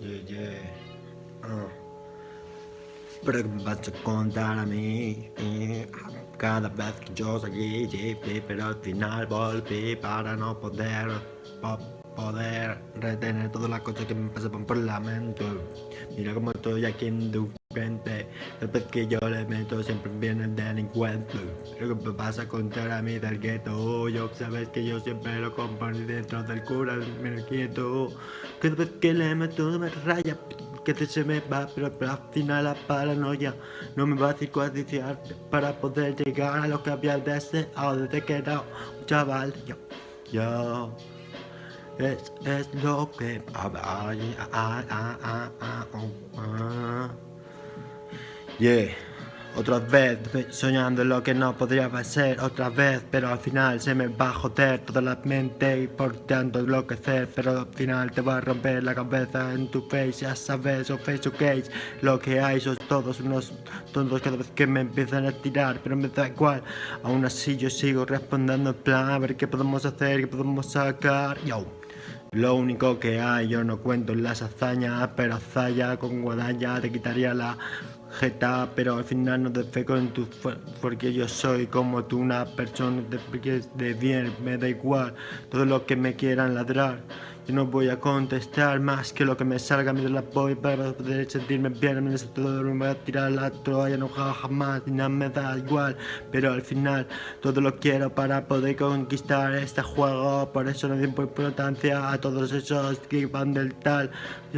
Yeah, yeah. Uh. Pero que me vas a contar a mí eh, cada vez que yo salí, sí, pero al final volví para no poder po poder retener todas las cosas que me pasaban por la mente. Mira cómo estoy aquí en tu frente, después que yo le meto siempre viene el delincuente. Pero que me vas a contar a mí del gueto, yo sabes que yo siempre lo componí dentro del cura, mira quieto. Que después que le meto me raya que se me va, pero, al final la paranoia no me va a circunstanciar para poder llegar a lo que había deseado desde que era un chaval. Yo, yo, es, es lo que... Yeah. Otra vez soñando lo que no podría ser otra vez Pero al final se me va a joder toda la mente y por tanto enloquecer Pero al final te va a romper la cabeza en tu face Ya sabes, o face o case Lo que hay son todos unos tontos cada vez que me empiezan a tirar Pero me da igual, aún así yo sigo respondiendo en plan A ver qué podemos hacer, qué podemos sacar. Yo lo único que hay, yo no cuento en las hazañas, pero Zaya con guadaña te quitaría la jeta, pero al final no te feco en tu porque yo soy como tú, una persona de, de bien, me da igual todo lo que me quieran ladrar. Yo no voy a contestar más que lo que me salga mientras la voy para poder sentirme bien. Me todo me voy a tirar la toalla, no jamás, y nada me da igual. Pero al final todo lo quiero para poder conquistar este juego. Por eso no doy importancia a todos esos que van del tal.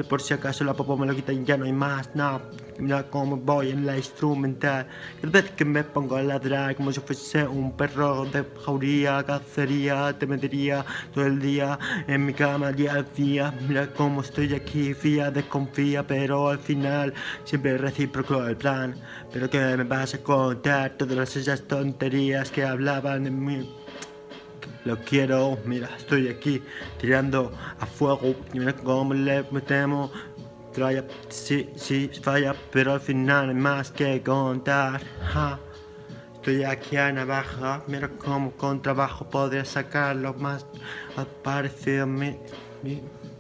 Por si acaso la popo me lo quitan ya no hay más, no. Mira cómo voy en la instrumental. Cada vez que me pongo a ladrar como si fuese un perro de jauría, cacería, te metería todo el día en mi cama día día. Mira cómo estoy aquí, fía, desconfía, pero al final siempre recíproco el plan. Pero que me vas a contar todas esas tonterías que hablaban de mí. Lo quiero, mira, estoy aquí tirando a fuego. Mira cómo le metemos Falla, sí, sí, falla, pero al final hay más que contar. Estoy aquí a navaja, mira cómo con trabajo podría sacar lo más parecido a mí. 你